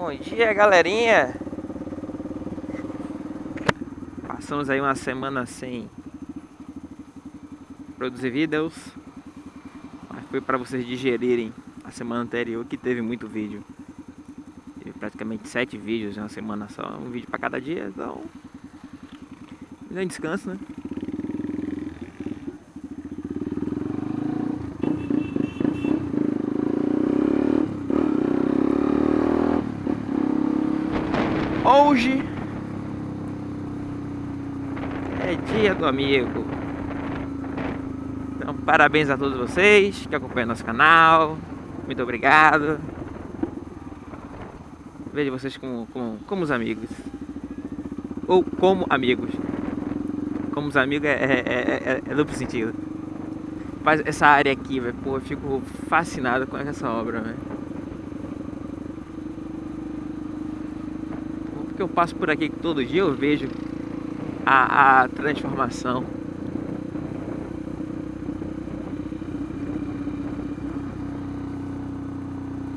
Bom dia, galerinha. Passamos aí uma semana sem produzir vídeos. Mas foi para vocês digerirem a semana anterior que teve muito vídeo. Teve praticamente sete vídeos em uma semana só. Um vídeo para cada dia, então... Um descanso, né? Hoje é dia do amigo. Então, parabéns a todos vocês que acompanham nosso canal. Muito obrigado. Vejo vocês como, como, como os amigos. Ou como amigos. Como os amigos é, é, é, é duplo sentido. Mas essa área aqui, velho, pô, eu fico fascinado com essa obra, velho. Que eu passo por aqui todo dia eu vejo a, a transformação.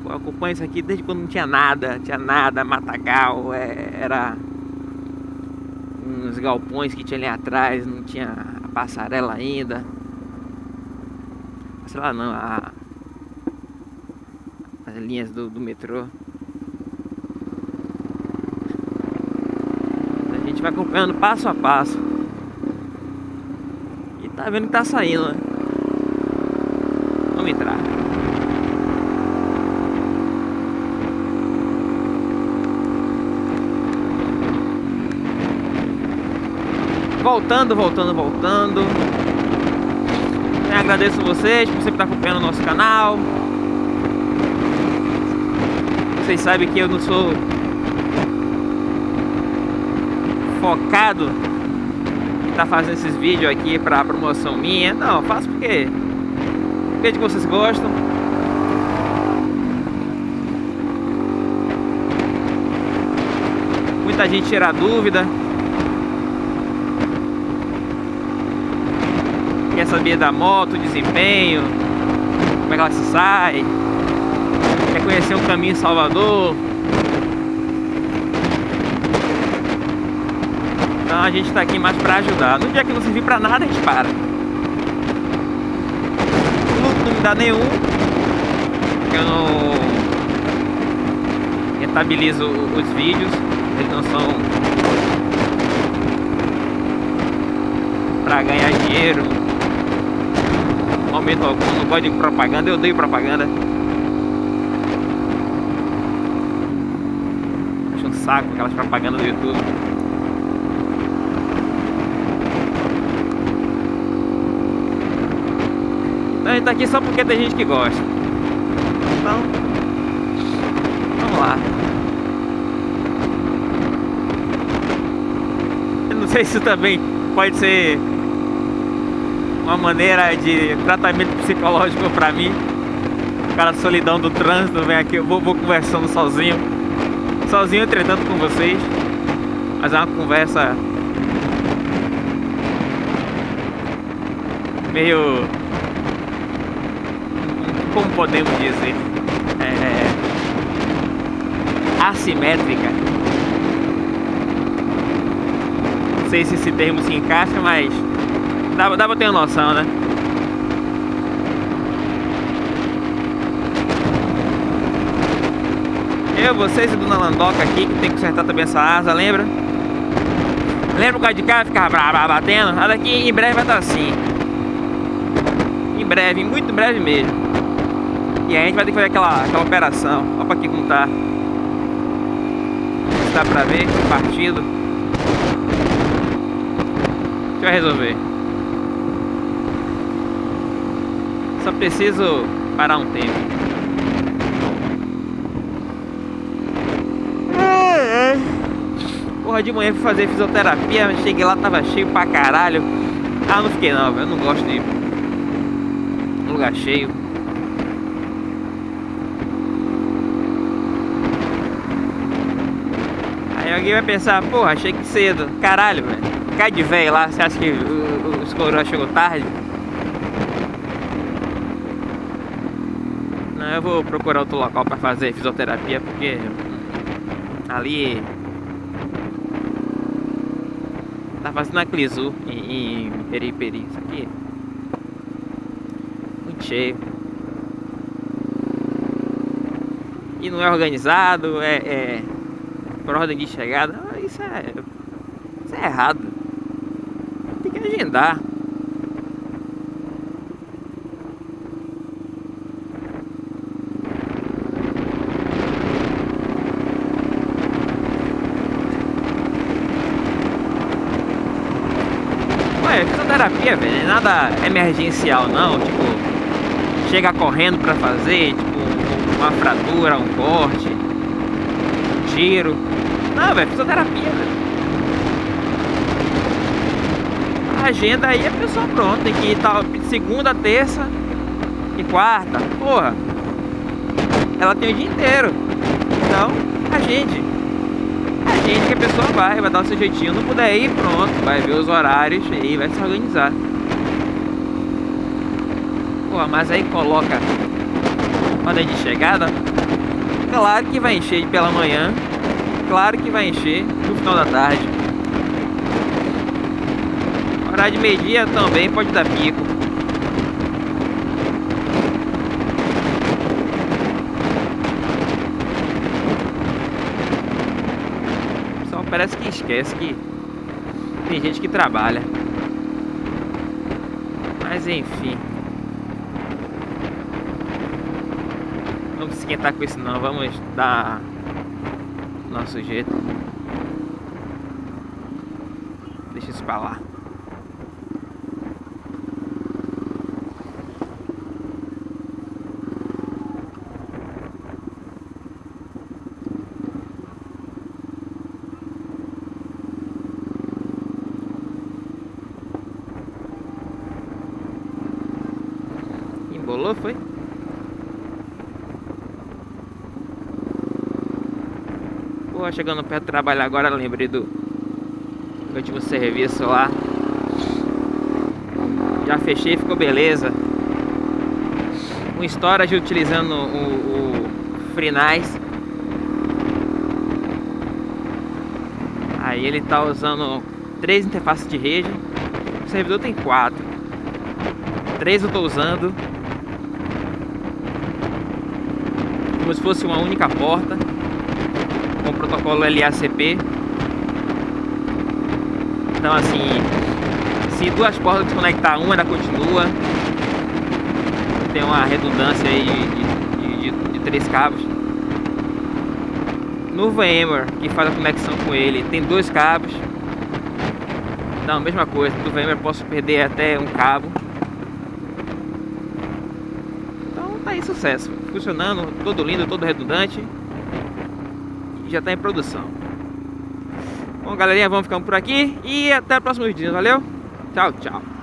Eu acompanho isso aqui desde quando não tinha nada, tinha nada, matagal, é, era uns galpões que tinha ali atrás, não tinha a passarela ainda. Sei lá não, a, as linhas do, do metrô. Vai acompanhando passo a passo. E tá vendo que tá saindo, né? Vamos entrar. Voltando, voltando, voltando. Eu agradeço vocês por sempre estar acompanhando o nosso canal. Vocês sabem que eu não sou focado tá fazendo esses vídeos aqui pra promoção minha. Não, faço porque vejo que vocês gostam. Muita gente tira dúvida. Quer saber da moto, desempenho, como é que ela se sai. Quer conhecer um caminho Salvador. Então a gente está aqui mais para ajudar. No dia que não servir para nada, a gente para. Não me dá nenhum. Porque eu não rentabilizo os vídeos. Eles não são para ganhar dinheiro. Momento algum, não gosto de propaganda, eu odeio propaganda. Acho um saco aquelas propagandas do YouTube. Gente tá aqui só porque tem gente que gosta. Então, vamos lá. Eu não sei se também pode ser uma maneira de tratamento psicológico pra mim. Cara solidão do trânsito, vem aqui, eu vou, vou conversando sozinho. Sozinho, entretanto, com vocês. Mas é uma conversa meio como podemos dizer, é, assimétrica. Não sei se esse termo se encaixa, mas dá, dá pra ter uma noção, né? Eu, vocês e Dona Landoca aqui, que tem que consertar também essa asa, lembra? Lembra o cara de cá ficava batendo? A daqui em breve vai estar assim. Em breve, muito breve mesmo. E a gente vai ter que fazer aquela, aquela operação. Olha pra aqui como tá. Dá pra ver, partido. A gente vai resolver. Só preciso parar um tempo. Porra, de manhã fui fazer fisioterapia, cheguei lá, tava cheio pra caralho. Ah, não fiquei não, eu não gosto de lugar cheio. Alguém vai pensar, porra, achei que cedo. Caralho, velho. Cai de velho lá, você acha que os coroas chegou tarde? Não, eu vou procurar outro local pra fazer fisioterapia, porque Ali Tá fazendo a Clizu em, em Periperi. Isso aqui. Muito cheio. E não é organizado, é, é por ordem de chegada. Isso é. Isso é errado. Tem que agendar. é fisioterapia, velho, é nada emergencial não, tipo, chega correndo pra fazer, tipo, uma fratura, um corte, tiro. Não, velho, fisioterapia, velho. A agenda aí a pessoa pronta, tem que tal, segunda, terça e quarta. Porra, ela tem o dia inteiro. Então, a gente gente que a pessoa vai, vai dar o seu jeitinho. Não puder ir, pronto, vai ver os horários e vai se organizar. Pô, mas aí coloca ordem de chegada. Claro que vai encher pela manhã. Claro que vai encher no final da tarde. Horário de meio-dia também pode dar pico. parece que esquece que tem gente que trabalha. Mas enfim. Vamos se esquentar com isso não, vamos dar nosso jeito. Deixa isso pra lá. Embolou, foi? Pô, chegando perto do trabalho agora, lembrei do último serviço lá. Já fechei, ficou beleza. Um storage utilizando o, o FreeNAS. Aí ele tá usando três interfaces de rede. O servidor tem quatro. Três eu tô usando como se fosse uma única porta com o protocolo LACP então assim se duas portas desconectar uma ela continua. Tem uma redundância aí de, de, de, de três cabos. No VMware que faz a conexão com ele tem dois cabos. Então mesma coisa no VMware posso perder até um cabo. Então tá aí sucesso. Funcionando, todo lindo, todo redundante. Já está em produção. Bom, galerinha, vamos ficando por aqui e até o próximo vídeo, valeu? Tchau, tchau.